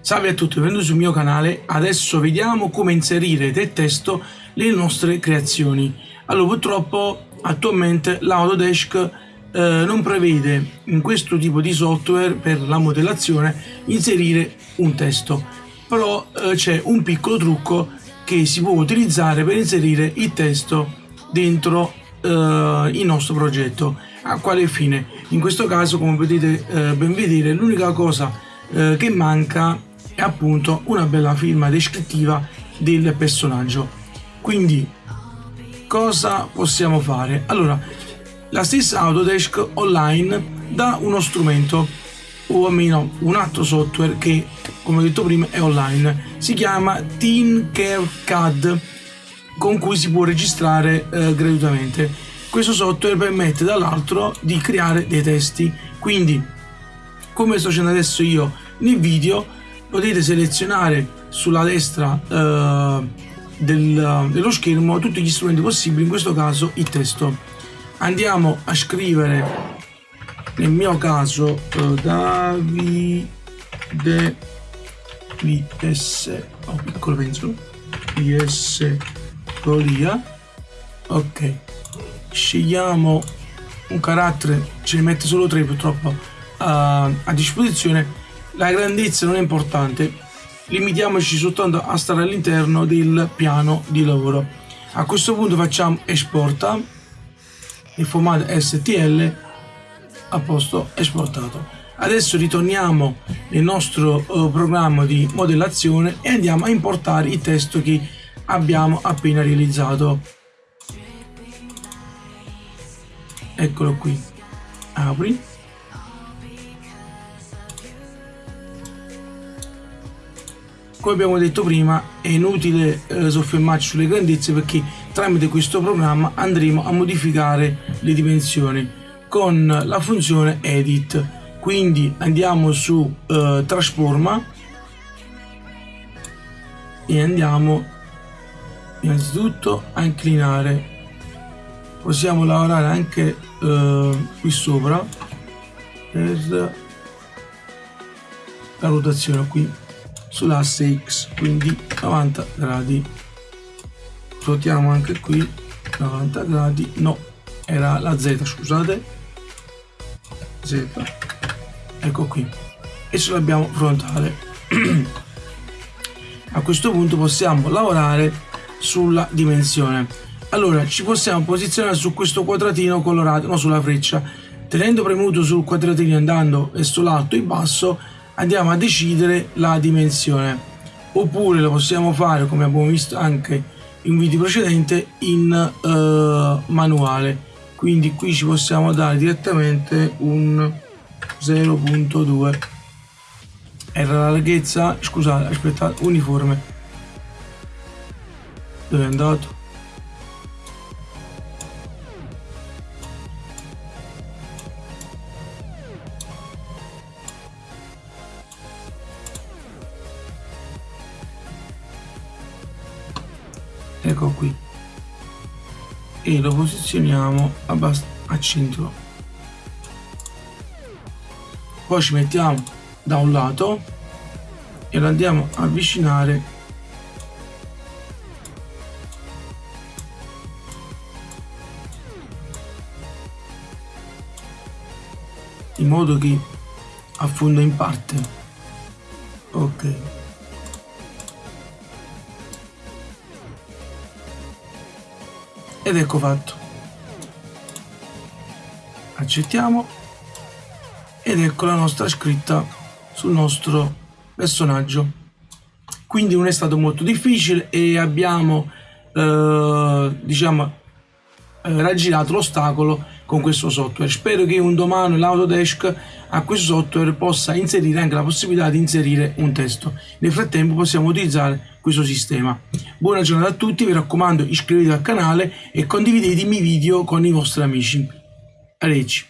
Salve a tutti, benvenuti sul mio canale. Adesso vediamo come inserire del testo le nostre creazioni. Allora, purtroppo attualmente l'Autodesk eh, non prevede in questo tipo di software per la modellazione inserire un testo, però eh, c'è un piccolo trucco che si può utilizzare per inserire il testo dentro eh, il nostro progetto. A quale fine? In questo caso, come potete eh, ben vedere, l'unica cosa eh, che manca è appunto una bella firma descrittiva del personaggio. Quindi cosa possiamo fare? Allora, la stessa Autodesk Online dà uno strumento o almeno un altro software che come ho detto prima è online si chiama Tinkercad con cui si può registrare eh, gratuitamente questo software permette dall'altro di creare dei testi quindi come sto facendo adesso io nel video potete selezionare sulla destra eh, del, dello schermo tutti gli strumenti possibili in questo caso il testo. Andiamo a scrivere nel mio caso eh, Davide vs oh, piccolo penso. Vs Golia ok scegliamo un carattere ce ne mette solo tre purtroppo uh, a disposizione la grandezza non è importante. Limitiamoci soltanto a stare all'interno del piano di lavoro. A questo punto facciamo esporta. Il formato STL a posto esportato. Adesso ritorniamo nel nostro uh, programma di modellazione e andiamo a importare il testo che abbiamo appena realizzato. Eccolo qui. Apri come abbiamo detto prima è inutile eh, soffermarci sulle grandezze perché tramite questo programma andremo a modificare le dimensioni con la funzione edit. Quindi andiamo su eh, trasforma e andiamo innanzitutto a inclinare. Possiamo lavorare anche eh, qui sopra per la rotazione qui sull'asse X quindi 90 gradi. Ruotiamo anche qui 90 gradi. No era la Z scusate. Z ecco qui. E ce l'abbiamo frontale. A questo punto possiamo lavorare sulla dimensione. Allora ci possiamo posizionare su questo quadratino colorato no sulla freccia. Tenendo premuto sul quadratino andando verso l'alto e basso andiamo a decidere la dimensione. Oppure lo possiamo fare come abbiamo visto anche in video precedente in uh, manuale. Quindi qui ci possiamo dare direttamente un 0.2 era la larghezza scusate aspettate uniforme. Dove è andato ecco qui. E lo posizioniamo a centro. Poi ci mettiamo da un lato e lo andiamo a avvicinare in modo che affonda in parte. Ok ed ecco fatto. Accettiamo. Ed ecco la nostra scritta sul nostro personaggio. Quindi non è stato molto difficile e abbiamo eh, diciamo eh, raggirato l'ostacolo con questo software. Spero che un domani l'Autodesk a questo software possa inserire anche la possibilità di inserire un testo. Nel frattempo possiamo utilizzare questo sistema. Buona giornata a tutti vi raccomando iscrivetevi al canale e condividete i miei video con i vostri amici. Arrivederci